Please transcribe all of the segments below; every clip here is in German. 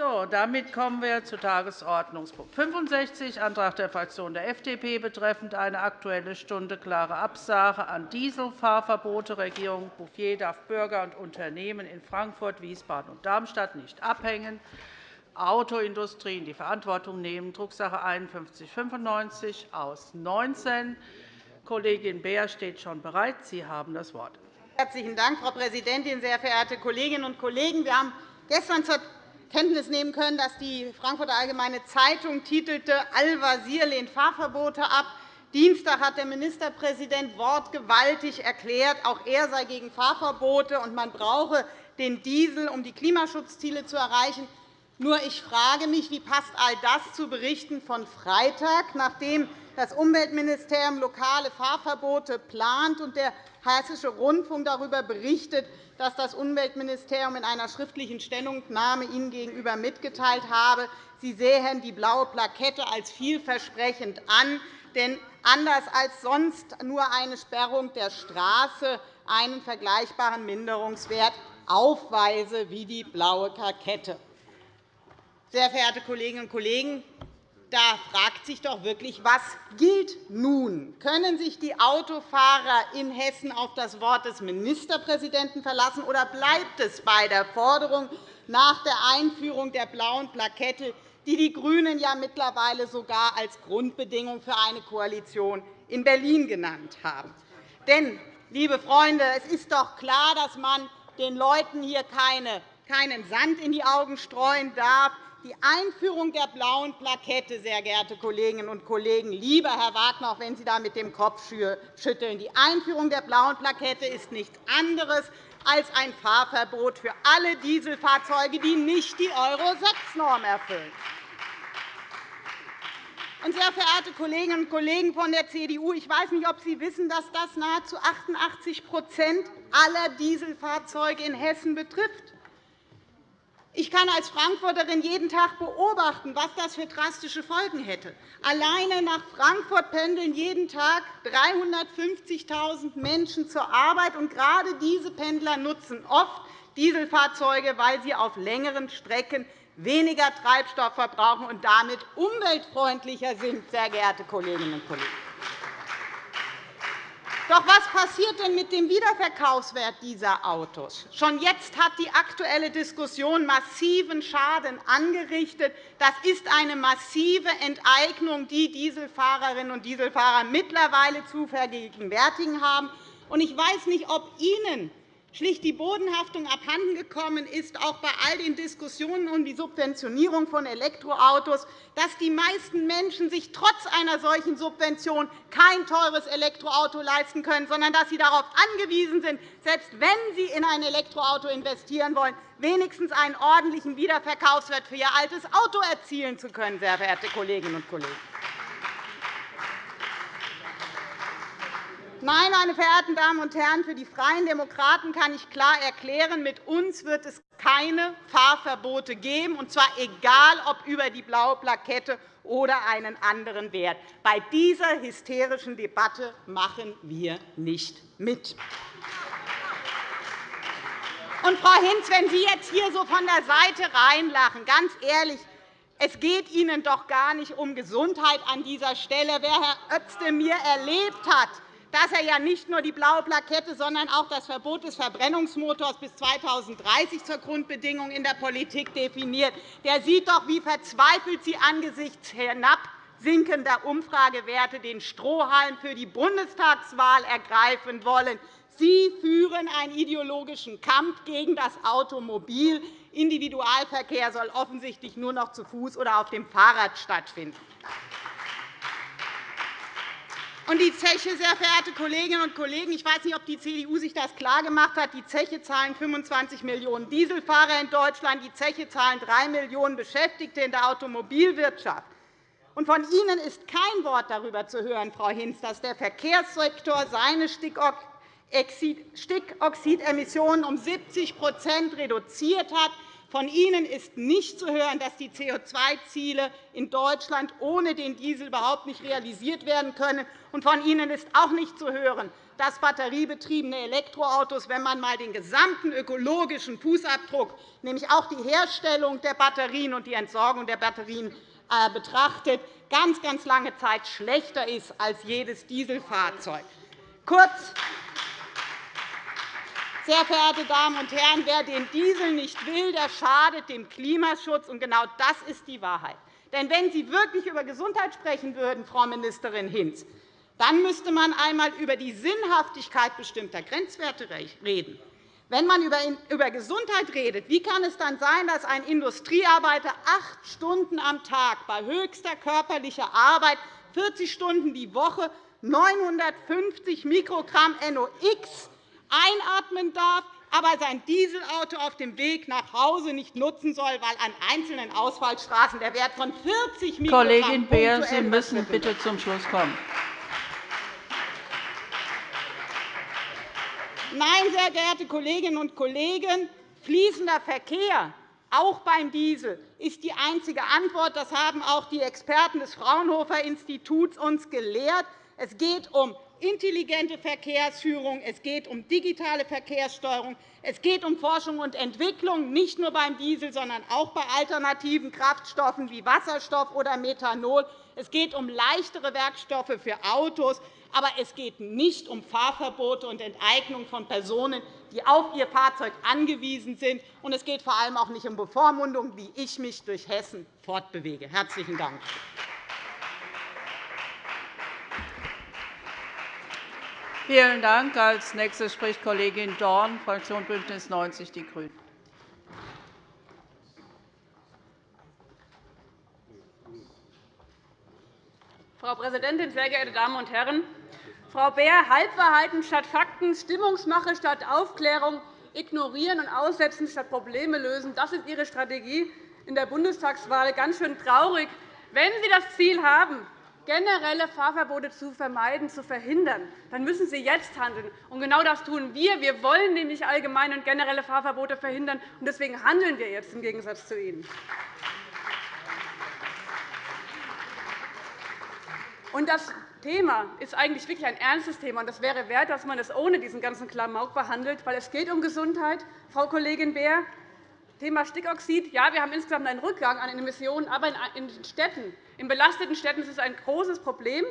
So, damit kommen wir zu Tagesordnungspunkt 65, Antrag der Fraktion der FDP betreffend eine Aktuelle Stunde klare Absage an Dieselfahrverbote. Regierung Bouffier darf Bürger und Unternehmen in Frankfurt, Wiesbaden und Darmstadt nicht abhängen. Autoindustrie in die Verantwortung nehmen, Drucksache 5195 aus 19. Kollegin Beer steht schon bereit. Sie haben das Wort. Herzlichen Dank, Frau Präsidentin, sehr verehrte Kolleginnen und Kollegen! Wir haben gestern zur Kenntnis nehmen können, dass die Frankfurter Allgemeine Zeitung titelte Al-Wazir lehnt Fahrverbote ab. Dienstag hat der Ministerpräsident wortgewaltig erklärt, auch er sei gegen Fahrverbote, und man brauche den Diesel, um die Klimaschutzziele zu erreichen. Nur ich frage mich, wie passt all das zu Berichten von Freitag, nachdem das Umweltministerium lokale Fahrverbote plant und der Hessische Rundfunk darüber berichtet, dass das Umweltministerium in einer schriftlichen Stellungnahme Ihnen gegenüber mitgeteilt habe, Sie sähen die blaue Plakette als vielversprechend an, denn anders als sonst nur eine Sperrung der Straße einen vergleichbaren Minderungswert aufweise wie die blaue Plakette. Sehr verehrte Kolleginnen und Kollegen, da fragt sich doch wirklich, was gilt nun? Können sich die Autofahrer in Hessen auf das Wort des Ministerpräsidenten verlassen, oder bleibt es bei der Forderung nach der Einführung der blauen Plakette, die die GRÜNEN ja mittlerweile sogar als Grundbedingung für eine Koalition in Berlin genannt haben? Denn, liebe Freunde, es ist doch klar, dass man den Leuten hier keinen Sand in die Augen streuen darf. Die Einführung der blauen Plakette, sehr geehrte Kolleginnen und Kollegen, lieber Herr Wagner, auch wenn Sie da mit dem Kopf schütteln, die Einführung der blauen Plakette ist nichts anderes als ein Fahrverbot für alle Dieselfahrzeuge, die nicht die Euro-6-Norm erfüllen. Sehr verehrte Kolleginnen und Kollegen von der CDU, ich weiß nicht, ob Sie wissen, dass das nahezu 88% aller Dieselfahrzeuge in Hessen betrifft. Ich kann als Frankfurterin jeden Tag beobachten, was das für drastische Folgen hätte. Alleine nach Frankfurt pendeln jeden Tag 350.000 Menschen zur Arbeit. Und gerade diese Pendler nutzen oft Dieselfahrzeuge, weil sie auf längeren Strecken weniger Treibstoff verbrauchen und damit umweltfreundlicher sind, sehr geehrte Kolleginnen und Kollegen. Doch was passiert denn mit dem Wiederverkaufswert dieser Autos? Schon jetzt hat die aktuelle Diskussion massiven Schaden angerichtet. Das ist eine massive Enteignung, die Dieselfahrerinnen und Dieselfahrer mittlerweile zu vergegenwärtigen haben. Ich weiß nicht, ob Ihnen schlicht die Bodenhaftung abhandengekommen ist, auch bei all den Diskussionen um die Subventionierung von Elektroautos, dass die meisten Menschen sich trotz einer solchen Subvention kein teures Elektroauto leisten können, sondern dass sie darauf angewiesen sind, selbst wenn sie in ein Elektroauto investieren wollen, wenigstens einen ordentlichen Wiederverkaufswert für ihr altes Auto erzielen zu können, sehr verehrte Kolleginnen und Kollegen. Nein, meine verehrten Damen und Herren, für die Freien Demokraten kann ich klar erklären, mit uns wird es keine Fahrverbote geben, und zwar egal, ob über die blaue Plakette oder einen anderen Wert. Bei dieser hysterischen Debatte machen wir nicht mit. Und, Frau Hinz, wenn Sie jetzt hier so von der Seite reinlachen, ganz ehrlich, es geht Ihnen doch gar nicht um Gesundheit an dieser Stelle. Wer Herr Özdemir erlebt hat, dass er ja nicht nur die blaue Plakette, sondern auch das Verbot des Verbrennungsmotors bis 2030 zur Grundbedingung in der Politik definiert. Der sieht doch, wie verzweifelt Sie angesichts hinabsinkender Umfragewerte den Strohhalm für die Bundestagswahl ergreifen wollen. Sie führen einen ideologischen Kampf gegen das Automobil. Individualverkehr soll offensichtlich nur noch zu Fuß oder auf dem Fahrrad stattfinden. Und die Zeche, sehr verehrte Kolleginnen und Kollegen, ich weiß nicht, ob die CDU sich das klargemacht hat. Die Zeche zahlen 25 Millionen Dieselfahrer in Deutschland. Die Zeche zahlen 3 Millionen Beschäftigte in der Automobilwirtschaft. Und von Ihnen ist kein Wort darüber zu hören, Frau Hinz, dass der Verkehrssektor seine Stickoxidemissionen um 70% reduziert hat, Von Ihnen ist nicht zu hören, dass die CO2-Ziele in Deutschland ohne den Diesel überhaupt nicht realisiert werden können. Und von Ihnen ist auch nicht zu hören, dass batteriebetriebene Elektroautos, wenn man einmal den gesamten ökologischen Fußabdruck, nämlich auch die Herstellung der Batterien und die Entsorgung der Batterien äh, betrachtet, ganz, ganz lange Zeit schlechter ist als jedes Dieselfahrzeug. Kurz, sehr verehrte Damen und Herren, wer den Diesel nicht will, der schadet dem Klimaschutz. Und genau das ist die Wahrheit. Denn wenn Sie wirklich über Gesundheit sprechen würden, Frau Ministerin Hinz, dann müsste man einmal über die Sinnhaftigkeit bestimmter Grenzwerte reden. Wenn man über Gesundheit redet, wie kann es dann sein, dass ein Industriearbeiter acht Stunden am Tag bei höchster körperlicher Arbeit, 40 Stunden die Woche, 950 Mikrogramm NOx einatmen darf, aber sein Dieselauto auf dem Weg nach Hause nicht nutzen soll, weil an einzelnen Ausfallstraßen der Wert von 40 Mikrogramm Kollegin Beer, Sie müssen bitte zum Schluss kommen. Nein, sehr geehrte Kolleginnen und Kollegen, fließender Verkehr, auch beim Diesel, ist die einzige Antwort. Das haben auch die Experten des Fraunhofer-Instituts uns gelehrt. Es geht um intelligente Verkehrsführung, es geht um digitale Verkehrssteuerung, es geht um Forschung und Entwicklung, nicht nur beim Diesel, sondern auch bei alternativen Kraftstoffen wie Wasserstoff oder Methanol. Es geht um leichtere Werkstoffe für Autos. Aber es geht nicht um Fahrverbote und Enteignung von Personen, die auf ihr Fahrzeug angewiesen sind. Und es geht vor allem auch nicht um Bevormundung, wie ich mich durch Hessen fortbewege. – Herzlichen Dank. Vielen Dank. Als nächste spricht Kollegin Dorn, Fraktion BÜNDNIS 90 die GRÜNEN. Frau Präsidentin, sehr geehrte Damen und Herren! Frau Beer, Halbwahrheiten statt Fakten, Stimmungsmache statt Aufklärung, ignorieren und aussetzen statt Probleme lösen, das ist Ihre Strategie in der Bundestagswahl. Ganz schön traurig. Wenn Sie das Ziel haben, generelle Fahrverbote zu vermeiden, zu verhindern, dann müssen Sie jetzt handeln. Und genau das tun wir. Wir wollen nämlich allgemeine und generelle Fahrverbote verhindern. und Deswegen handeln wir jetzt im Gegensatz zu Ihnen. Und das Thema ist eigentlich wirklich ein ernstes Thema. und Es wäre wert, dass man es ohne diesen ganzen Klamauk behandelt, weil es geht um Gesundheit. Frau Kollegin Beer, Thema Stickoxid. Ja, wir haben insgesamt einen Rückgang an Emissionen, aber in Städten, in belasteten Städten ist es ein großes Problem.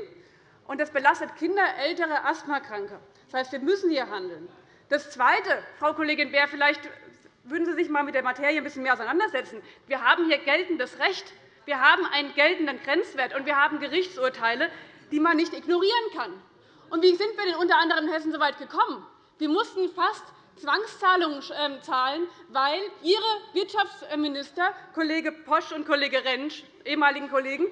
Und das belastet Kinder, Ältere, Asthmakranke. Das heißt, wir müssen hier handeln. Das Zweite, Frau Kollegin Beer, vielleicht würden Sie sich einmal mit der Materie ein bisschen mehr auseinandersetzen. Wir haben hier geltendes Recht. Wir haben einen geltenden Grenzwert, und wir haben Gerichtsurteile, die man nicht ignorieren kann. Und wie sind wir denn unter anderem in Hessen so weit gekommen? Wir mussten fast Zwangszahlungen ähm, zahlen, weil Ihre Wirtschaftsminister, Kollege Posch und Kollege Rentsch, ehemaligen Kollegen,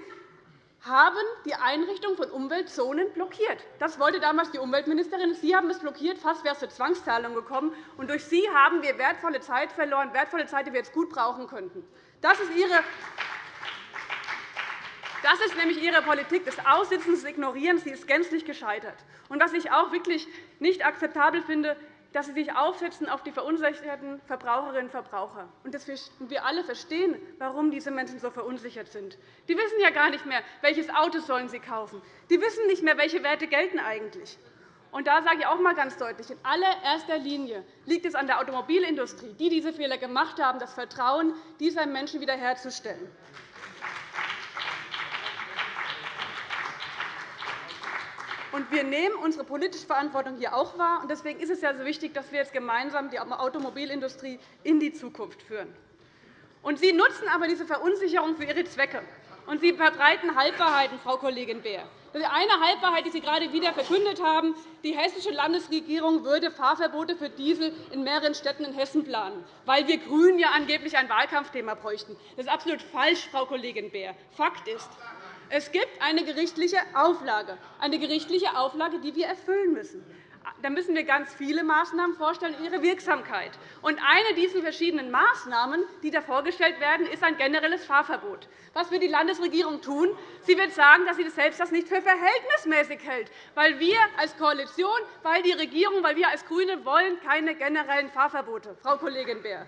haben die Einrichtung von Umweltzonen blockiert. Das wollte damals die Umweltministerin. Sie haben es blockiert. Fast wäre es zu Zwangszahlungen gekommen. Und durch Sie haben wir wertvolle Zeit verloren, wertvolle Zeit, die wir jetzt gut brauchen könnten. Das ist Ihre das ist nämlich Ihre Politik des Aussitzens, des Ignorierens. Sie ist gänzlich gescheitert. Und was ich auch wirklich nicht akzeptabel finde, dass Sie sich aufsetzen auf die verunsicherten Verbraucherinnen und Verbraucher. Und wir alle verstehen, warum diese Menschen so verunsichert sind. Die wissen ja gar nicht mehr, welches Auto sollen sie kaufen. Die wissen nicht mehr, welche Werte gelten eigentlich. Und da sage ich auch einmal ganz deutlich, in allererster Linie liegt es an der Automobilindustrie, die diese Fehler gemacht haben, das Vertrauen dieser Menschen wiederherzustellen. Wir nehmen unsere politische Verantwortung hier auch wahr. Deswegen ist es ja so wichtig, dass wir jetzt gemeinsam die Automobilindustrie in die Zukunft führen. Sie nutzen aber diese Verunsicherung für Ihre Zwecke. Und Sie verbreiten Halbwahrheiten, Frau Kollegin Beer. Die eine Halbwahrheit, die Sie gerade wieder verkündet haben, die hessische Landesregierung würde Fahrverbote für Diesel in mehreren Städten in Hessen planen, weil wir GRÜNEN ja angeblich ein Wahlkampfthema bräuchten. Das ist absolut falsch, Frau Kollegin Beer. Fakt ist, es gibt eine gerichtliche Auflage, eine gerichtliche Auflage, die wir erfüllen müssen. Da müssen wir ganz viele Maßnahmen vorstellen und ihre Wirksamkeit. Und eine dieser verschiedenen Maßnahmen, die da vorgestellt werden, ist ein generelles Fahrverbot. Was wird die Landesregierung tun? Sie wird sagen, dass sie selbst das nicht für verhältnismäßig hält, weil wir als Koalition, weil die Regierung, weil wir als GRÜNE wollen keine generellen Fahrverbote. Frau Kollegin Beer.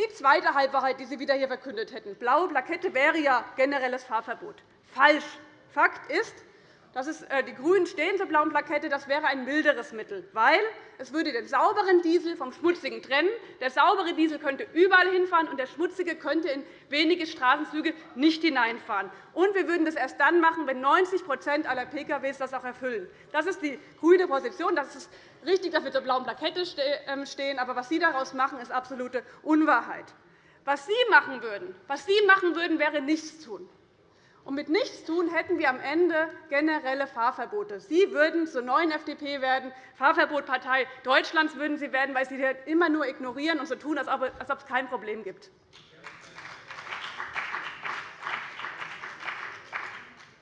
Die zweite Halbwahrheit, die Sie wieder hier verkündet hätten. Blaue Plakette wäre ja generelles Fahrverbot. Falsch. Fakt ist, dass es, äh, die GRÜNEN stehen zur blauen Plakette, das wäre ein milderes Mittel, weil es würde den sauberen Diesel vom schmutzigen trennen. Der saubere Diesel könnte überall hinfahren, und der schmutzige könnte in wenige Straßenzüge nicht hineinfahren. Und wir würden das erst dann machen, wenn 90% aller Pkw das auch erfüllen. Das ist die grüne Position. Das ist richtig, dass wir zur blauen Plakette ähm, stehen. Aber was Sie daraus machen, ist absolute Unwahrheit. Was Sie machen würden, was Sie machen würden wäre nichts tun. Und mit Nichtstun hätten wir am Ende generelle Fahrverbote. Sie würden zur neuen FDP werden, Fahrverbotpartei Deutschlands würden Sie werden, weil Sie immer nur ignorieren und so tun, als ob es kein Problem gibt.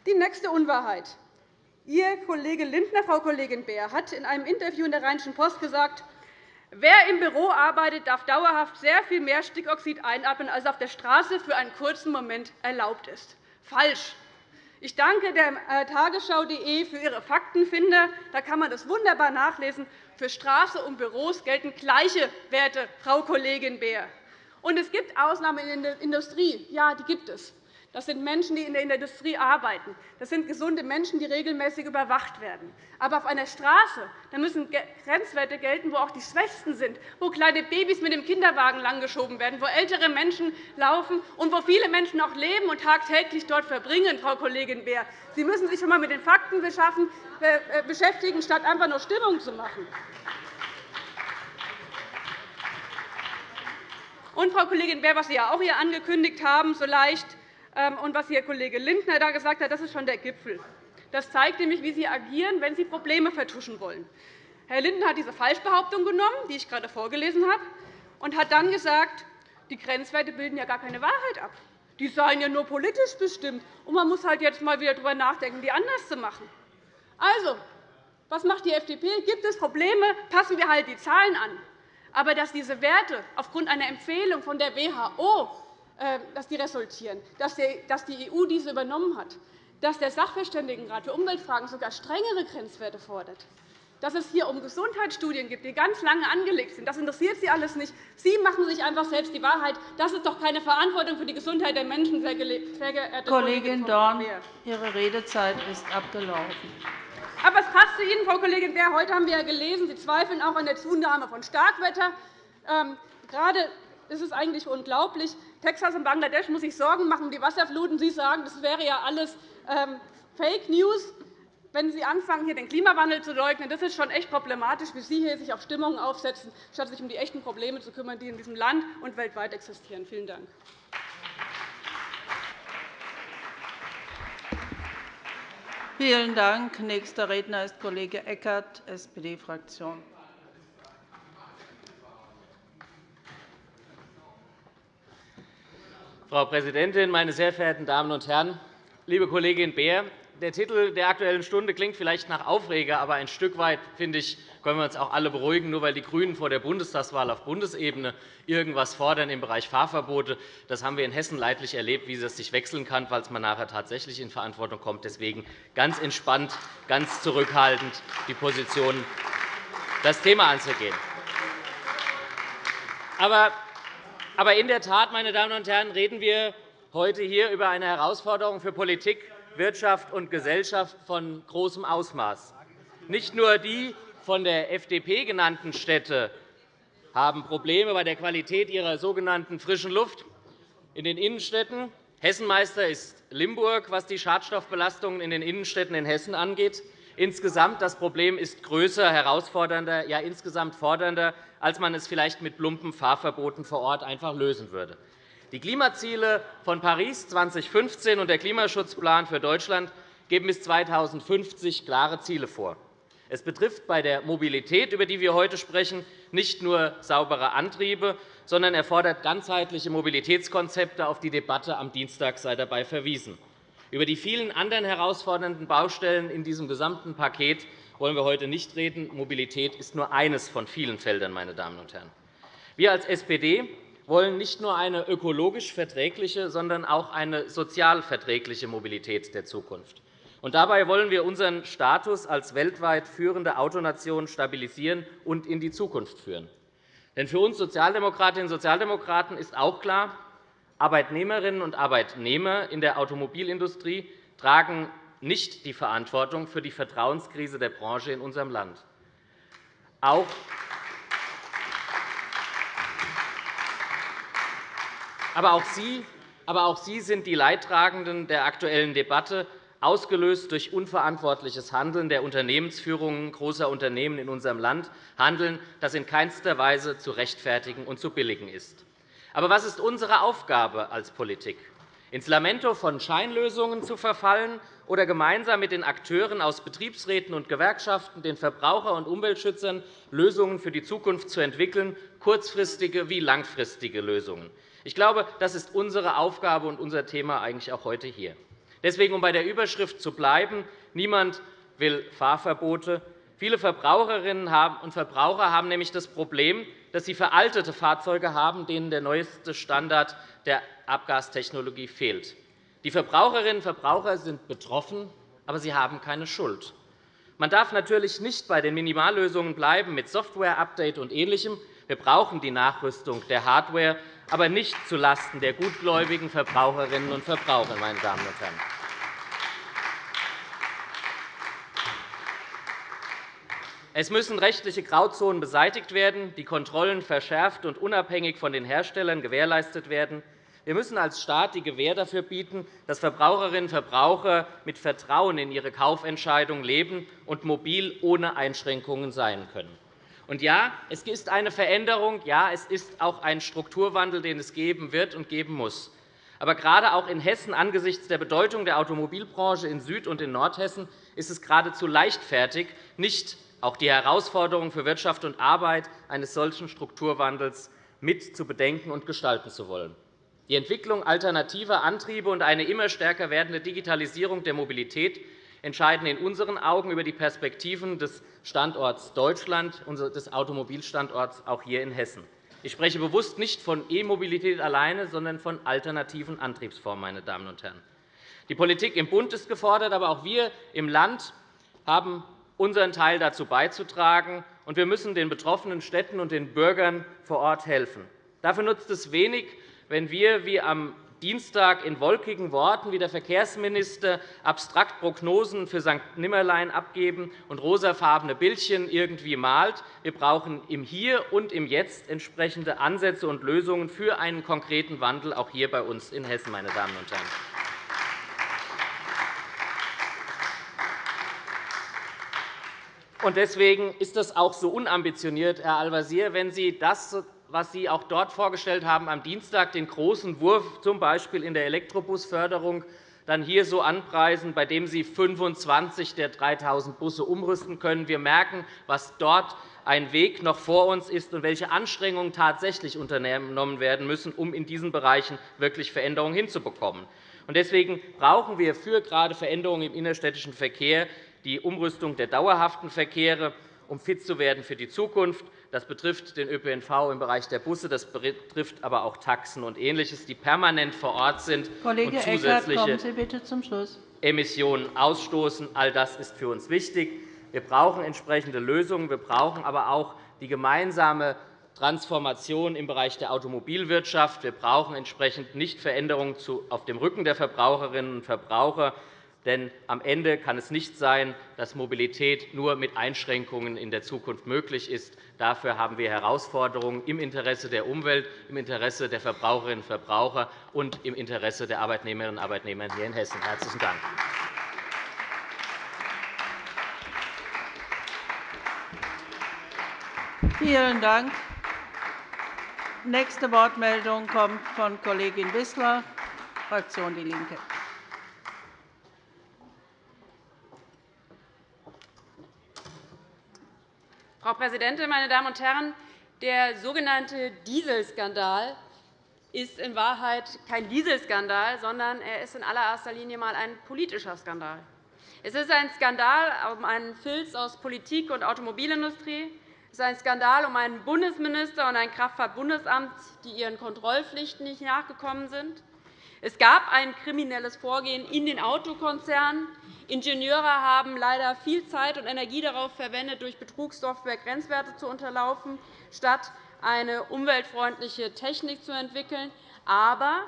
Die nächste Unwahrheit. Ihr Kollege Lindner, Frau Kollegin Beer, hat in einem Interview in der Rheinischen Post gesagt, Wer im Büro arbeitet, darf dauerhaft sehr viel mehr Stickoxid einatmen, als auf der Straße für einen kurzen Moment erlaubt ist falsch. Ich danke der äh, Tagesschau.de für Ihre Faktenfinder. Da kann man das wunderbar nachlesen. Für Straße und Büros gelten gleiche Werte, Frau Kollegin Beer. Und es gibt Ausnahmen in der Industrie. Ja, die gibt es. Das sind Menschen, die in der Industrie arbeiten. Das sind gesunde Menschen, die regelmäßig überwacht werden. Aber auf einer Straße da müssen Grenzwerte gelten, wo auch die Schwächsten sind, wo kleine Babys mit dem Kinderwagen langgeschoben werden, wo ältere Menschen laufen und wo viele Menschen auch leben und tagtäglich dort verbringen, Frau Kollegin Beer. Sie müssen sich einmal mit den Fakten äh, äh, beschäftigen, statt einfach nur Stimmung zu machen. Und, Frau Kollegin Beer, was Sie ja auch hier angekündigt haben, so leicht, und was Ihr Kollege Lindner da gesagt hat, das ist schon der Gipfel. Das zeigt nämlich, wie Sie agieren, wenn Sie Probleme vertuschen wollen. Herr Lindner hat diese Falschbehauptung genommen, die ich gerade vorgelesen habe, und hat dann gesagt, die Grenzwerte bilden ja gar keine Wahrheit ab. Die seien ja nur politisch bestimmt, und man muss halt jetzt einmal wieder darüber nachdenken, die anders zu machen. Also, was macht die FDP? Gibt es Probleme, passen wir halt die Zahlen an. Aber dass diese Werte aufgrund einer Empfehlung von der WHO dass die resultieren, dass die EU diese übernommen hat, dass der Sachverständigenrat für Umweltfragen sogar strengere Grenzwerte fordert, dass es hier um Gesundheitsstudien gibt, die ganz lange angelegt sind. Das interessiert Sie alles nicht. Sie machen sich einfach selbst die Wahrheit. Das ist doch keine Verantwortung für die Gesundheit der Menschen, sehr geehrte Kollegin Dorn, Ihre Redezeit ist abgelaufen. Aber es passt zu Ihnen, Frau Kollegin Beer. Heute haben wir gelesen, Sie zweifeln auch an der Zunahme von Starkwetter. Ähm, gerade ist es eigentlich unglaublich. Texas und Bangladesch muss sich Sorgen machen um die Wasserfluten. Sie sagen, das wäre ja alles ähm, Fake News. Wenn Sie anfangen, hier den Klimawandel zu leugnen, das ist schon echt problematisch, wie Sie hier sich auf Stimmungen aufsetzen, statt sich um die echten Probleme zu kümmern, die in diesem Land und weltweit existieren. Vielen Dank. Vielen Dank. Nächster Redner ist Kollege Eckert, SPD-Fraktion. Frau Präsidentin, meine sehr verehrten Damen und Herren! Liebe Kollegin Beer, der Titel der Aktuellen Stunde klingt vielleicht nach Aufreger, aber ein Stück weit finde ich, können wir uns auch alle beruhigen, nur weil die GRÜNEN vor der Bundestagswahl auf Bundesebene irgendwas fordern im Bereich Fahrverbote. Das haben wir in Hessen leidlich erlebt, wie das sich wechseln kann, falls man nachher tatsächlich in Verantwortung kommt. Deswegen ganz entspannt, ganz zurückhaltend die Position, das Thema anzugehen. Aber aber in der Tat, meine Damen und Herren, reden wir heute hier über eine Herausforderung für Politik, Wirtschaft und Gesellschaft von großem Ausmaß. Nicht nur die von der FDP genannten Städte haben Probleme bei der Qualität ihrer sogenannten frischen Luft in den Innenstädten. Hessenmeister ist Limburg, was die Schadstoffbelastungen in den Innenstädten in Hessen angeht. Insgesamt das Problem ist größer, herausfordernder, ja insgesamt fordernder, als man es vielleicht mit plumpen Fahrverboten vor Ort einfach lösen würde. Die Klimaziele von Paris 2015 und der Klimaschutzplan für Deutschland geben bis 2050 klare Ziele vor. Es betrifft bei der Mobilität, über die wir heute sprechen, nicht nur saubere Antriebe, sondern erfordert ganzheitliche Mobilitätskonzepte. Auf die Debatte am Dienstag sei dabei verwiesen. Über die vielen anderen herausfordernden Baustellen in diesem gesamten Paket wollen wir heute nicht reden. Mobilität ist nur eines von vielen Feldern. Meine Damen und Herren. Wir als SPD wollen nicht nur eine ökologisch verträgliche, sondern auch eine sozial verträgliche Mobilität der Zukunft. Und dabei wollen wir unseren Status als weltweit führende Autonation stabilisieren und in die Zukunft führen. Denn für uns Sozialdemokratinnen und Sozialdemokraten ist auch klar, Arbeitnehmerinnen und Arbeitnehmer in der Automobilindustrie tragen nicht die Verantwortung für die Vertrauenskrise der Branche in unserem Land. Auch aber auch Sie aber auch Sie sind die Leidtragenden der aktuellen Debatte, ausgelöst durch unverantwortliches Handeln der Unternehmensführungen großer Unternehmen in unserem Land, Handeln, das in keinster Weise zu rechtfertigen und zu billigen ist. Aber was ist unsere Aufgabe als Politik? Ins Lamento von Scheinlösungen zu verfallen oder gemeinsam mit den Akteuren aus Betriebsräten und Gewerkschaften, den Verbraucher- und Umweltschützern Lösungen für die Zukunft zu entwickeln, kurzfristige wie langfristige Lösungen. Ich glaube, das ist unsere Aufgabe und unser Thema eigentlich auch heute hier. Deswegen, um bei der Überschrift zu bleiben, niemand will Fahrverbote. Viele Verbraucherinnen und Verbraucher haben nämlich das Problem, dass sie veraltete Fahrzeuge haben, denen der neueste Standard der Abgastechnologie fehlt. Die Verbraucherinnen und Verbraucher sind betroffen, aber sie haben keine Schuld. Man darf natürlich nicht bei den Minimallösungen bleiben mit Software-Update und Ähnlichem. Wir brauchen die Nachrüstung der Hardware, aber nicht zulasten der gutgläubigen Verbraucherinnen und Verbraucher. Meine Damen und Herren. Es müssen rechtliche Grauzonen beseitigt werden, die Kontrollen verschärft und unabhängig von den Herstellern gewährleistet werden. Wir müssen als Staat die Gewähr dafür bieten, dass Verbraucherinnen und Verbraucher mit Vertrauen in ihre Kaufentscheidung leben und mobil ohne Einschränkungen sein können. Und ja, es ist eine Veränderung, ja, es ist auch ein Strukturwandel, den es geben wird und geben muss. Aber gerade auch in Hessen angesichts der Bedeutung der Automobilbranche in Süd- und in Nordhessen ist es geradezu leichtfertig, nicht auch die Herausforderungen für Wirtschaft und Arbeit eines solchen Strukturwandels mit zu bedenken und gestalten zu wollen. Die Entwicklung alternativer Antriebe und eine immer stärker werdende Digitalisierung der Mobilität entscheiden in unseren Augen über die Perspektiven des Standorts Deutschland, des Automobilstandorts auch hier in Hessen. Ich spreche bewusst nicht von E-Mobilität alleine, sondern von alternativen Antriebsformen. Meine Damen und Herren. Die Politik im Bund ist gefordert, aber auch wir im Land haben unseren Teil dazu beizutragen, und wir müssen den betroffenen Städten und den Bürgern vor Ort helfen. Dafür nutzt es wenig, wenn wir wie am Dienstag in wolkigen Worten wie der Verkehrsminister abstrakt Prognosen für St. Nimmerlein abgeben und rosafarbene Bildchen irgendwie malt. Wir brauchen im Hier und im Jetzt entsprechende Ansätze und Lösungen für einen konkreten Wandel, auch hier bei uns in Hessen. Meine Damen und Herren. Deswegen ist es auch so unambitioniert, Herr Al-Wazir, wenn Sie das was Sie auch dort vorgestellt haben, am Dienstag den großen Wurf, z. B. in der Elektrobusförderung, dann hier so anpreisen, bei dem Sie 25 der 3.000 Busse umrüsten können. Wir merken, was dort ein Weg noch vor uns ist und welche Anstrengungen tatsächlich unternommen werden müssen, um in diesen Bereichen wirklich Veränderungen hinzubekommen. Deswegen brauchen wir für gerade Veränderungen im innerstädtischen Verkehr die Umrüstung der dauerhaften Verkehre, um fit zu werden für die Zukunft. Das betrifft den ÖPNV im Bereich der Busse, das betrifft aber auch Taxen und Ähnliches, die permanent vor Ort sind Kollege und zusätzliche Eckert, Sie bitte zum Schluss. Emissionen ausstoßen. All das ist für uns wichtig. Wir brauchen entsprechende Lösungen. Wir brauchen aber auch die gemeinsame Transformation im Bereich der Automobilwirtschaft. Wir brauchen entsprechend nicht Veränderungen auf dem Rücken der Verbraucherinnen und Verbraucher, denn am Ende kann es nicht sein, dass Mobilität nur mit Einschränkungen in der Zukunft möglich ist. Dafür haben wir Herausforderungen im Interesse der Umwelt, im Interesse der Verbraucherinnen und Verbraucher und im Interesse der Arbeitnehmerinnen und Arbeitnehmer hier in Hessen. – Herzlichen Dank. Vielen Dank. Nächste Wortmeldung kommt von Kollegin Wissler, Fraktion DIE LINKE. Frau Präsidentin, meine Damen und Herren! Der sogenannte Dieselskandal ist in Wahrheit kein Dieselskandal, sondern er ist in allererster Linie einmal ein politischer Skandal. Es ist ein Skandal um einen Filz aus Politik und Automobilindustrie. Es ist ein Skandal um einen Bundesminister und ein Kraftfahrtbundesamt, die ihren Kontrollpflichten nicht nachgekommen sind. Es gab ein kriminelles Vorgehen in den Autokonzernen. Ingenieure haben leider viel Zeit und Energie darauf verwendet, durch Betrugssoftware Grenzwerte zu unterlaufen, statt eine umweltfreundliche Technik zu entwickeln. Aber,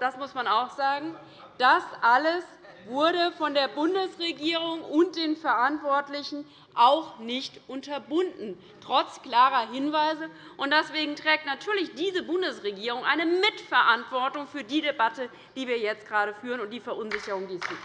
das muss man auch sagen, das alles wurde von der Bundesregierung und den Verantwortlichen auch nicht unterbunden, trotz klarer Hinweise. Deswegen trägt natürlich diese Bundesregierung eine Mitverantwortung für die Debatte, die wir jetzt gerade führen, und die Verunsicherung, die es gibt.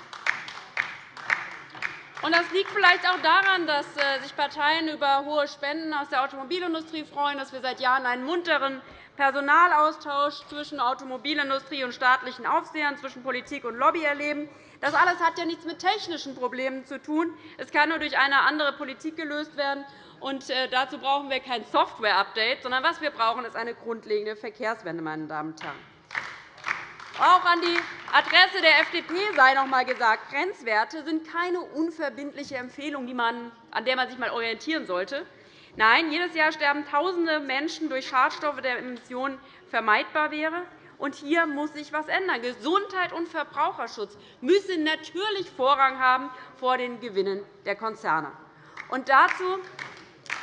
Das liegt vielleicht auch daran, dass äh, sich Parteien über hohe Spenden aus der Automobilindustrie freuen, dass wir seit Jahren einen munteren Personalaustausch zwischen Automobilindustrie und staatlichen Aufsehern, zwischen Politik und Lobby erleben. Das alles hat ja nichts mit technischen Problemen zu tun. Es kann nur durch eine andere Politik gelöst werden. Und äh, dazu brauchen wir kein Software-Update, sondern was wir brauchen, ist eine grundlegende Verkehrswende. Meine Damen und Herren. Auch an die Adresse der FDP sei noch einmal gesagt, Grenzwerte sind keine unverbindliche Empfehlung, an der man sich einmal orientieren sollte. Nein, jedes Jahr sterben Tausende Menschen durch Schadstoffe, der Emissionen vermeidbar wäre. Und hier muss sich etwas ändern. Gesundheit und Verbraucherschutz müssen natürlich Vorrang haben vor den Gewinnen der Konzerne. Und dazu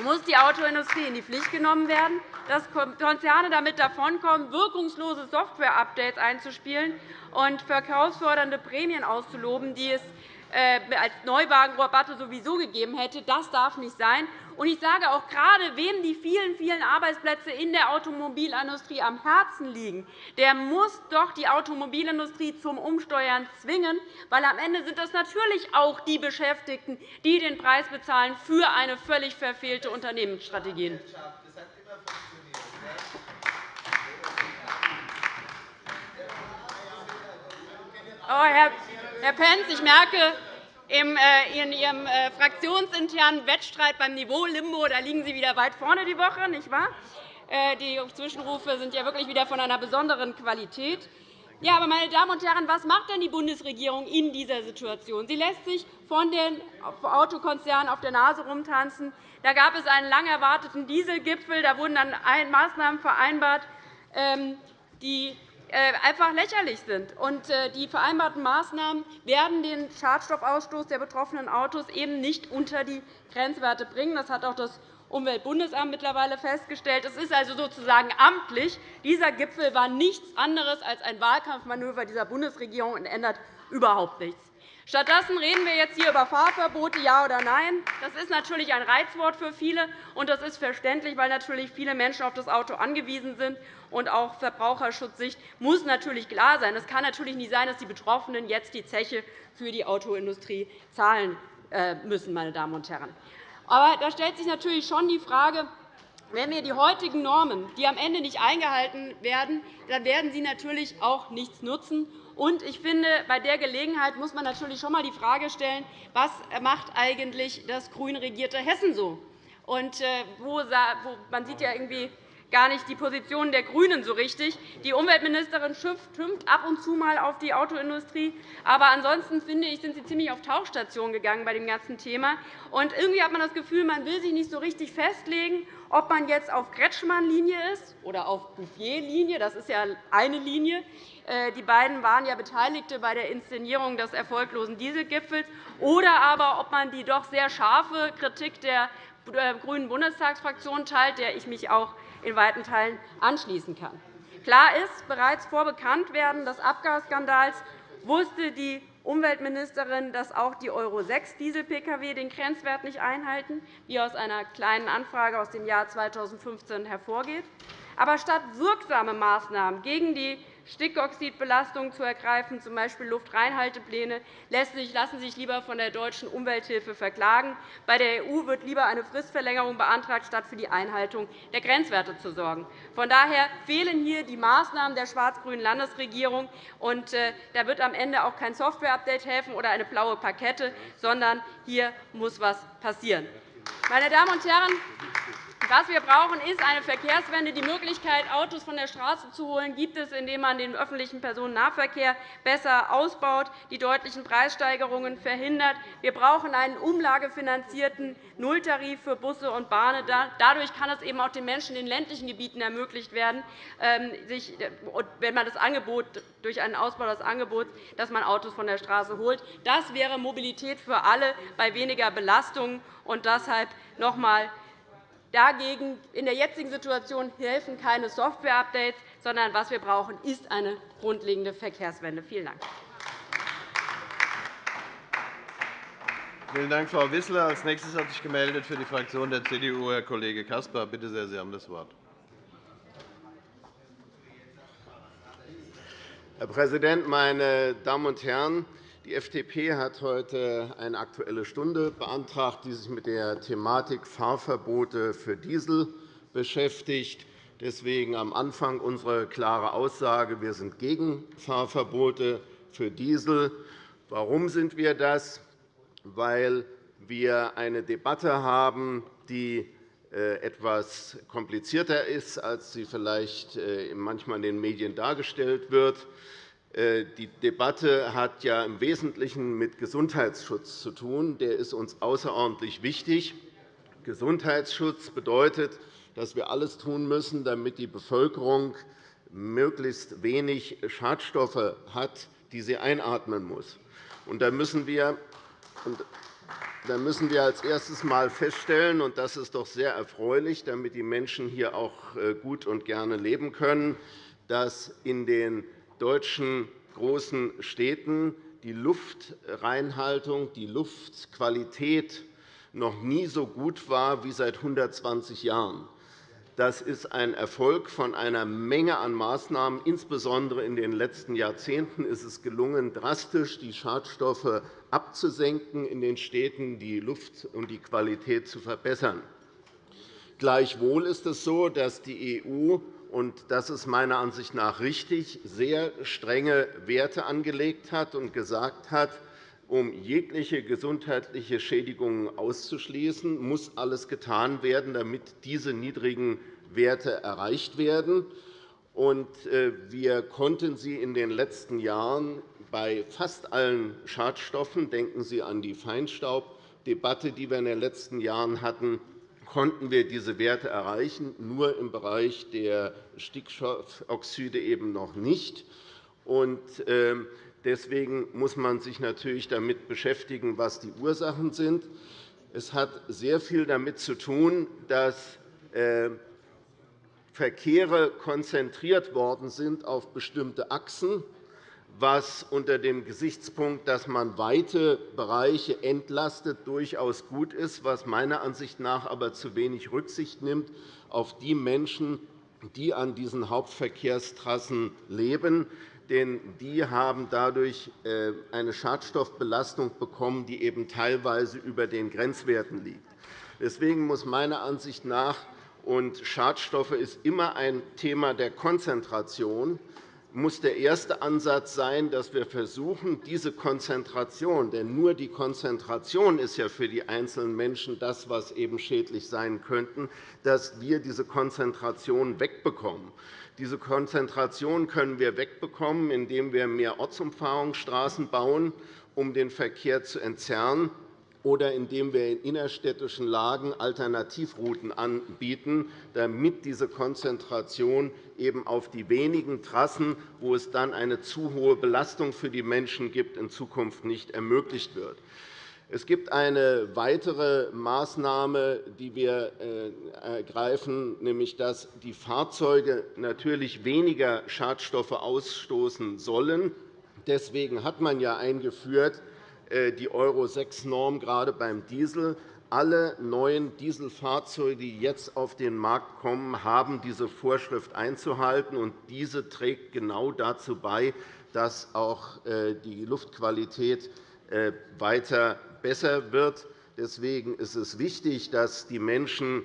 muss die Autoindustrie in die Pflicht genommen werden, dass Konzerne damit davonkommen, wirkungslose Software-Updates einzuspielen und verkaufsfördernde Prämien auszuloben, die es äh, als Neuwagenrabatte sowieso gegeben hätte. Das darf nicht sein. Ich sage auch gerade, wem die vielen, vielen Arbeitsplätze in der Automobilindustrie am Herzen liegen, der muss doch die Automobilindustrie zum Umsteuern zwingen, weil am Ende sind das natürlich auch die Beschäftigten, die den Preis bezahlen für eine völlig verfehlte Unternehmensstrategie. Oh, Herr Pentz, ich merke, in Ihrem äh, fraktionsinternen Wettstreit beim Niveau Limbo da liegen Sie wieder weit vorne die Woche, nicht wahr? Äh, die Zwischenrufe sind ja wirklich wieder von einer besonderen Qualität. Ja, aber, meine Damen und Herren, was macht denn die Bundesregierung in dieser Situation? Sie lässt sich von den Autokonzernen auf der Nase rumtanzen. Da gab es einen lang erwarteten Dieselgipfel. Da wurden dann Maßnahmen vereinbart, ähm, die äh, einfach lächerlich sind. Äh, die vereinbarten Maßnahmen werden den Schadstoffausstoß der betroffenen Autos eben nicht unter die Grenzwerte bringen. Das hat auch das Umweltbundesamt mittlerweile festgestellt. Es ist also sozusagen amtlich. Dieser Gipfel war nichts anderes als ein Wahlkampfmanöver dieser Bundesregierung und ändert überhaupt nichts. Stattdessen reden wir jetzt hier über Fahrverbote, ja oder nein. Das ist natürlich ein Reizwort für viele, und das ist verständlich, weil natürlich viele Menschen auf das Auto angewiesen sind. Und auch Verbraucherschutzsicht muss natürlich klar sein. Es kann natürlich nicht sein, dass die Betroffenen jetzt die Zeche für die Autoindustrie zahlen äh, müssen. Meine Damen und Herren. Aber da stellt sich natürlich schon die Frage, wenn wir die heutigen Normen, die am Ende nicht eingehalten werden, dann werden sie natürlich auch nichts nutzen. Und ich finde, bei der Gelegenheit muss man natürlich schon einmal die Frage stellen, was macht eigentlich das grün regierte Hessen so? Und äh, wo, man sieht ja irgendwie gar nicht die Position der GRÜNEN so richtig. Die Umweltministerin schimpft ab und zu mal auf die Autoindustrie. Aber ansonsten finde ich, sind Sie ziemlich auf Tauchstation gegangen bei dem ganzen Thema. Und irgendwie hat man das Gefühl, man will sich nicht so richtig festlegen, ob man jetzt auf Kretschmann-Linie ist oder auf Bouffier-Linie. Das ist ja eine Linie. Äh, die beiden waren ja Beteiligte bei der Inszenierung des erfolglosen Dieselgipfels. Oder aber, ob man die doch sehr scharfe Kritik der äh, grünen Bundestagsfraktion teilt, der ich mich auch in weiten Teilen anschließen kann. Klar ist, bereits vor Bekanntwerden des Abgasskandals wusste die Umweltministerin, dass auch die Euro-6-Diesel-Pkw den Grenzwert nicht einhalten, wie aus einer Kleinen Anfrage aus dem Jahr 2015 hervorgeht. Aber statt wirksame Maßnahmen gegen die Stickoxidbelastung zu ergreifen, z. B. Luftreinhaltepläne, lassen sich lieber von der deutschen Umwelthilfe verklagen. Bei der EU wird lieber eine Fristverlängerung beantragt, statt für die Einhaltung der Grenzwerte zu sorgen. Von daher fehlen hier die Maßnahmen der schwarz-grünen Landesregierung. Und äh, da wird am Ende auch kein Software-Update helfen oder eine blaue Pakette, sondern hier muss etwas passieren. Meine Damen und Herren, was wir brauchen, ist eine Verkehrswende. Die Möglichkeit, Autos von der Straße zu holen, gibt es, indem man den öffentlichen Personennahverkehr besser ausbaut, die deutlichen Preissteigerungen verhindert. Wir brauchen einen umlagefinanzierten Nulltarif für Busse und Bahnen. Dadurch kann es eben auch den Menschen in ländlichen Gebieten ermöglicht werden, ähm, wenn man das Angebot durch einen Ausbau des Angebots, dass man Autos von der Straße holt. Das wäre Mobilität für alle bei weniger Belastungen. Und deshalb noch einmal Dagegen in der jetzigen Situation helfen keine Software-Updates, sondern was wir brauchen, ist eine grundlegende Verkehrswende. Vielen Dank. Vielen Dank, Frau Wissler. Als nächstes hat sich gemeldet für die Fraktion der CDU Herr Kollege Caspar. Bitte sehr, Sie haben das Wort. Herr Präsident, meine Damen und Herren! Die FDP hat heute eine Aktuelle Stunde beantragt, die sich mit der Thematik Fahrverbote für Diesel beschäftigt. Deswegen am Anfang unsere klare Aussage. Wir sind gegen Fahrverbote für Diesel. Warum sind wir das? Weil wir eine Debatte haben, die äh, etwas komplizierter ist, als sie vielleicht äh, manchmal in den Medien dargestellt wird. Äh, die Debatte hat ja im Wesentlichen mit Gesundheitsschutz zu tun. Der ist uns außerordentlich wichtig. Gesundheitsschutz bedeutet, dass wir alles tun müssen, damit die Bevölkerung möglichst wenig Schadstoffe hat, die sie einatmen muss. da müssen wir als erstes einmal feststellen, und das ist doch sehr erfreulich, damit die Menschen hier auch äh, gut und gerne leben können, dass in den deutschen großen Städten die Luftreinhaltung, die Luftqualität noch nie so gut war wie seit 120 Jahren. Das ist ein Erfolg von einer Menge an Maßnahmen. Insbesondere in den letzten Jahrzehnten ist es gelungen, drastisch die Schadstoffe abzusenken in den Städten, die Luft und die Qualität zu verbessern. Gleichwohl ist es so, dass die EU und das ist meiner Ansicht nach richtig, sehr strenge Werte angelegt hat und gesagt hat, um jegliche gesundheitliche Schädigungen auszuschließen, muss alles getan werden, damit diese niedrigen Werte erreicht werden. Äh, wir konnten sie in den letzten Jahren bei fast allen Schadstoffen – denken Sie an die Feinstaubdebatte, die wir in den letzten Jahren hatten konnten wir diese Werte erreichen, nur im Bereich der Stickstoffoxide eben noch nicht. Ähm, deswegen muss man sich natürlich damit beschäftigen, was die Ursachen sind. Es hat sehr viel damit zu tun, dass äh, Verkehre konzentriert worden sind auf bestimmte Achsen was unter dem Gesichtspunkt, dass man weite Bereiche entlastet, durchaus gut ist, was meiner Ansicht nach aber zu wenig Rücksicht nimmt auf die Menschen, die an diesen Hauptverkehrstrassen leben. Denn die haben dadurch äh, eine Schadstoffbelastung bekommen, die eben teilweise über den Grenzwerten liegt. Deswegen muss meiner Ansicht nach und Schadstoffe ist immer ein Thema der Konzentration muss der erste Ansatz sein, dass wir versuchen, diese Konzentration, denn nur die Konzentration ist ja für die einzelnen Menschen das, was eben schädlich sein könnte, dass wir diese Konzentration wegbekommen. Diese Konzentration können wir wegbekommen, indem wir mehr Ortsumfahrungsstraßen bauen, um den Verkehr zu entzerren oder indem wir in innerstädtischen Lagen Alternativrouten anbieten, damit diese Konzentration eben auf die wenigen Trassen, wo es dann eine zu hohe Belastung für die Menschen gibt, in Zukunft nicht ermöglicht wird. Es gibt eine weitere Maßnahme, die wir äh, ergreifen, nämlich dass die Fahrzeuge natürlich weniger Schadstoffe ausstoßen sollen. Deswegen hat man ja eingeführt, die Euro-6-Norm gerade beim Diesel. Alle neuen Dieselfahrzeuge, die jetzt auf den Markt kommen, haben diese Vorschrift einzuhalten. und Diese trägt genau dazu bei, dass auch äh, die Luftqualität äh, weiter besser wird. Deswegen ist es wichtig, dass die Menschen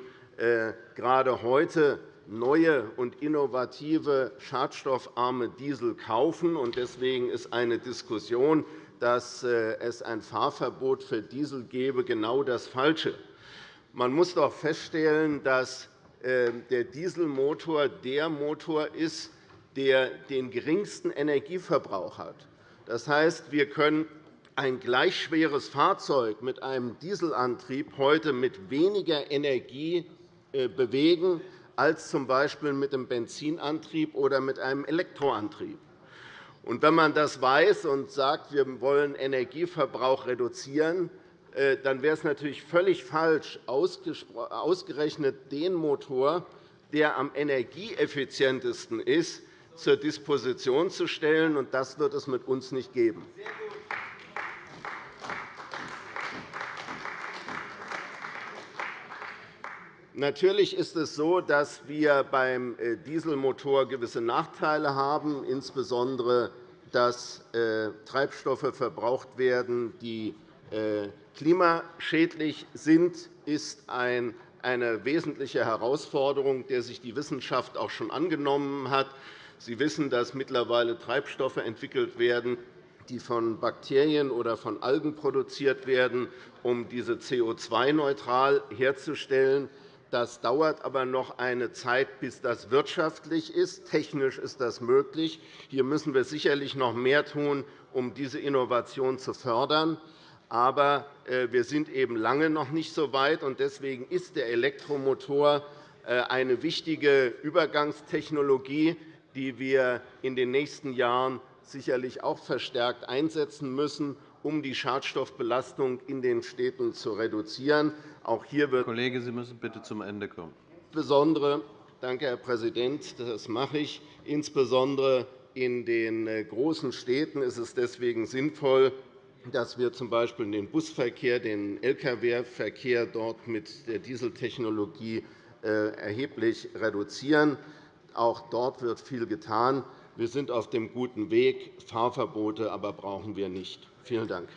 gerade heute neue und innovative schadstoffarme Diesel kaufen. Deswegen ist eine Diskussion dass äh, es ein Fahrverbot für Diesel gäbe, genau das Falsche. Man muss doch feststellen, dass äh, der Dieselmotor der Motor ist, der den geringsten Energieverbrauch hat. Das heißt, wir können ein gleich schweres Fahrzeug mit einem Dieselantrieb heute mit weniger Energie äh, bewegen als z. B. mit einem Benzinantrieb oder mit einem Elektroantrieb. Und wenn man das weiß und sagt, wir wollen Energieverbrauch reduzieren, äh, dann wäre es natürlich völlig falsch, ausgerechnet den Motor, der am energieeffizientesten ist, zur Disposition zu stellen. Das wird es mit uns nicht geben. Natürlich ist es so, dass wir beim äh, Dieselmotor gewisse Nachteile haben, insbesondere dass äh, Treibstoffe verbraucht werden, die äh, klimaschädlich sind, ist eine wesentliche Herausforderung, der sich die Wissenschaft auch schon angenommen hat. Sie wissen, dass mittlerweile Treibstoffe entwickelt werden, die von Bakterien oder von Algen produziert werden, um diese CO2-neutral herzustellen. Das dauert aber noch eine Zeit, bis das wirtschaftlich ist. Technisch ist das möglich. Hier müssen wir sicherlich noch mehr tun, um diese Innovation zu fördern. Aber äh, wir sind eben lange noch nicht so weit. Deswegen ist der Elektromotor äh, eine wichtige Übergangstechnologie, die wir in den nächsten Jahren sicherlich auch verstärkt einsetzen müssen, um die Schadstoffbelastung in den Städten zu reduzieren. Auch hier wird Kollege, Sie müssen bitte zum Ende kommen. Insbesondere, danke, Herr Präsident, das mache ich. Insbesondere in den äh, großen Städten ist es deswegen sinnvoll, dass wir z. B. den Busverkehr, den Lkw-Verkehr dort mit der Dieseltechnologie äh, erheblich reduzieren. Auch dort wird viel getan. Wir sind auf dem guten Weg. Fahrverbote aber brauchen wir nicht. Vielen Dank.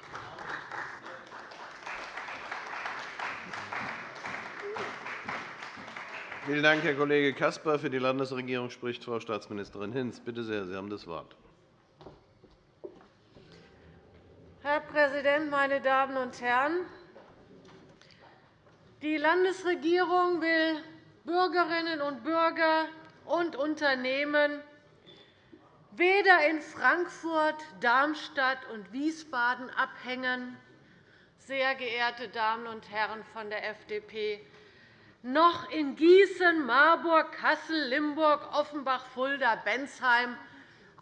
Vielen Dank, Herr Kollege Caspar. Für die Landesregierung spricht Frau Staatsministerin Hinz. Bitte sehr, Sie haben das Wort. Herr Präsident, meine Damen und Herren! Die Landesregierung will Bürgerinnen und Bürger und Unternehmen weder in Frankfurt, Darmstadt und Wiesbaden abhängen, sehr geehrte Damen und Herren von der FDP, noch in Gießen, Marburg, Kassel, Limburg, Offenbach, Fulda, Bensheim.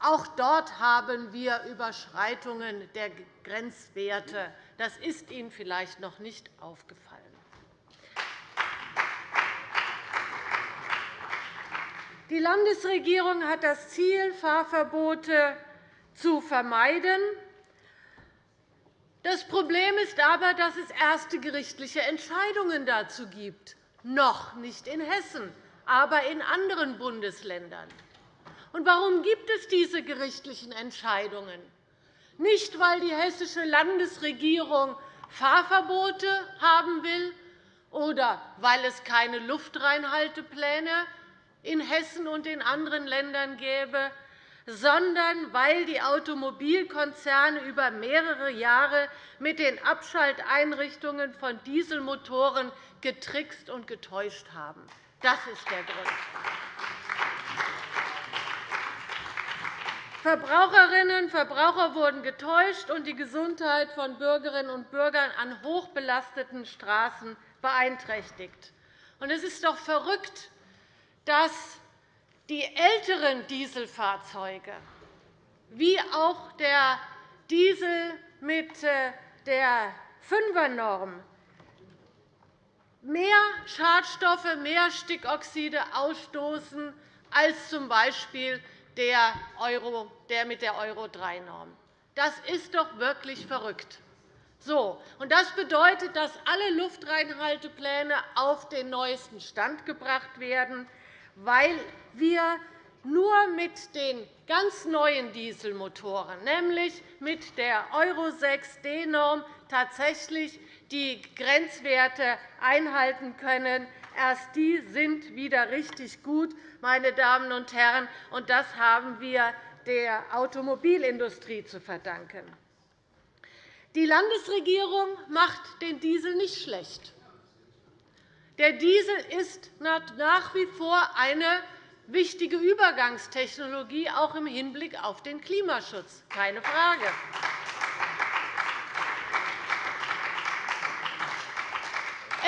Auch dort haben wir Überschreitungen der Grenzwerte. Das ist Ihnen vielleicht noch nicht aufgefallen. Die Landesregierung hat das Ziel, Fahrverbote zu vermeiden. Das Problem ist aber, dass es erste gerichtliche Entscheidungen dazu gibt noch nicht in Hessen, aber in anderen Bundesländern. Und warum gibt es diese gerichtlichen Entscheidungen? Nicht, weil die hessische Landesregierung Fahrverbote haben will oder weil es keine Luftreinhaltepläne in Hessen und in anderen Ländern gäbe, sondern weil die Automobilkonzerne über mehrere Jahre mit den Abschalteinrichtungen von Dieselmotoren getrickst und getäuscht haben. Das ist der Grund. Verbraucherinnen und Verbraucher wurden getäuscht und die Gesundheit von Bürgerinnen und Bürgern an hochbelasteten Straßen beeinträchtigt. Es ist doch verrückt, dass die älteren Dieselfahrzeuge wie auch der Diesel mit äh, der Fünfernorm mehr Schadstoffe, mehr Stickoxide ausstoßen als z. B. der mit der Euro-3-Norm. Das ist doch wirklich verrückt. So, und das bedeutet, dass alle Luftreinhaltepläne auf den neuesten Stand gebracht werden, weil wir nur mit den ganz neuen Dieselmotoren, nämlich mit der Euro 6 D-Norm, tatsächlich die Grenzwerte einhalten können. Erst die sind wieder richtig gut, meine Damen und Herren, und das haben wir der Automobilindustrie zu verdanken. Die Landesregierung macht den Diesel nicht schlecht. Der Diesel ist nach wie vor eine wichtige Übergangstechnologie, auch im Hinblick auf den Klimaschutz. Keine Frage.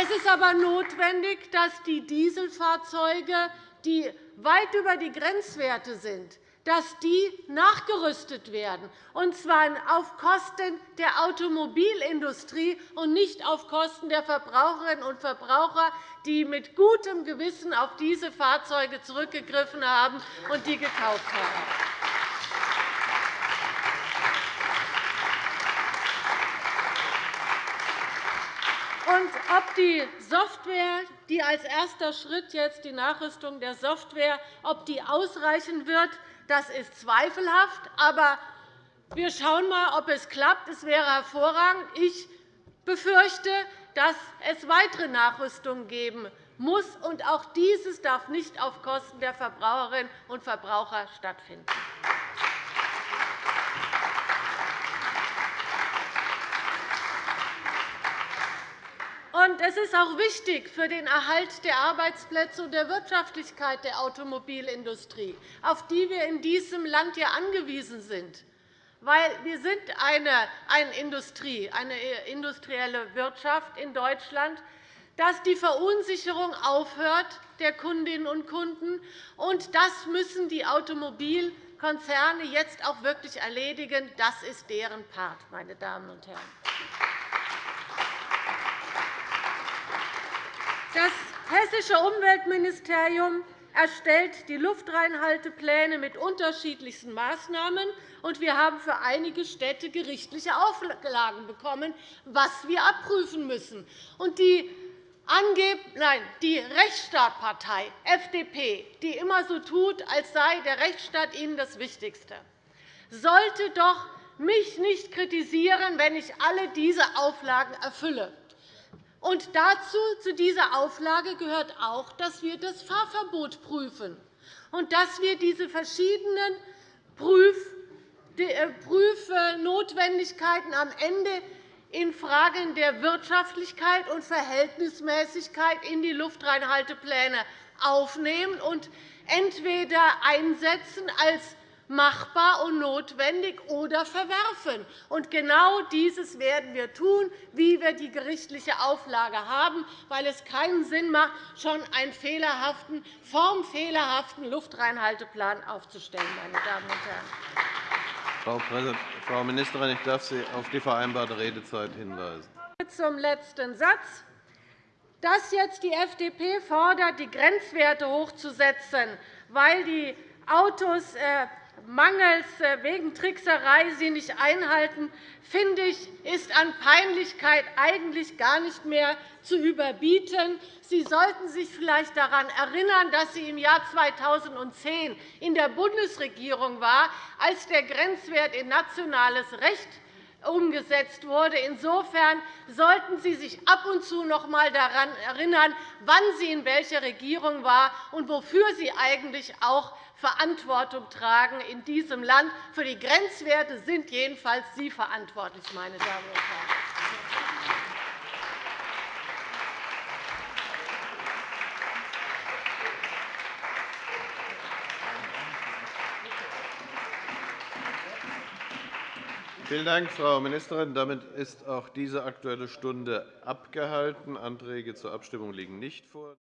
Es ist aber notwendig, dass die Dieselfahrzeuge, die weit über die Grenzwerte sind, dass die nachgerüstet werden, und zwar auf Kosten der Automobilindustrie und nicht auf Kosten der Verbraucherinnen und Verbraucher, die mit gutem Gewissen auf diese Fahrzeuge zurückgegriffen haben und die gekauft haben. Und ob die Software, die als erster Schritt jetzt die Nachrüstung der Software, ob die ausreichen wird, das ist zweifelhaft. Aber wir schauen einmal, ob es klappt. Es wäre hervorragend. Ich befürchte, dass es weitere Nachrüstungen geben muss. Und auch dieses darf nicht auf Kosten der Verbraucherinnen und Verbraucher stattfinden. Es ist auch wichtig für den Erhalt der Arbeitsplätze und der Wirtschaftlichkeit der Automobilindustrie, auf die wir in diesem Land angewiesen sind. Weil wir sind eine, eine Industrie, eine industrielle Wirtschaft in Deutschland, dass die Verunsicherung aufhört der Kundinnen und Kunden. Und das müssen die Automobilkonzerne jetzt auch wirklich erledigen. Das ist deren Part, meine Damen und Herren. Das hessische Umweltministerium erstellt die Luftreinhaltepläne mit unterschiedlichsten Maßnahmen, und wir haben für einige Städte gerichtliche Auflagen bekommen, was wir abprüfen müssen. Die Rechtsstaatpartei FDP, die immer so tut, als sei der Rechtsstaat ihnen das Wichtigste, sollte doch mich nicht kritisieren, wenn ich alle diese Auflagen erfülle. Und dazu, zu dieser Auflage gehört auch, dass wir das Fahrverbot prüfen. Und dass wir diese verschiedenen äh, Prüfnotwendigkeiten am Ende in Fragen der Wirtschaftlichkeit und Verhältnismäßigkeit in die Luftreinhaltepläne aufnehmen und entweder einsetzen als machbar und notwendig oder verwerfen. Und genau dieses werden wir tun, wie wir die gerichtliche Auflage haben, weil es keinen Sinn macht, schon einen fehlerhaften, formfehlerhaften Luftreinhalteplan aufzustellen. Meine Damen und Herren. Frau Ministerin, ich darf Sie auf die vereinbarte Redezeit hinweisen. Zum letzten Satz dass jetzt die FDP fordert, die Grenzwerte hochzusetzen, weil die Autos äh, mangels äh, wegen Trickserei sie nicht einhalten, finde ich, ist an Peinlichkeit eigentlich gar nicht mehr zu überbieten. Sie sollten sich vielleicht daran erinnern, dass Sie im Jahr 2010 in der Bundesregierung war, als der Grenzwert in nationales Recht umgesetzt wurde. Insofern sollten Sie sich ab und zu noch einmal daran erinnern, wann Sie in welcher Regierung waren und wofür Sie eigentlich auch Verantwortung tragen in diesem Land. Für die Grenzwerte sind jedenfalls Sie verantwortlich, meine Damen und Herren. Vielen Dank, Frau Ministerin. Damit ist auch diese Aktuelle Stunde abgehalten. Anträge zur Abstimmung liegen nicht vor.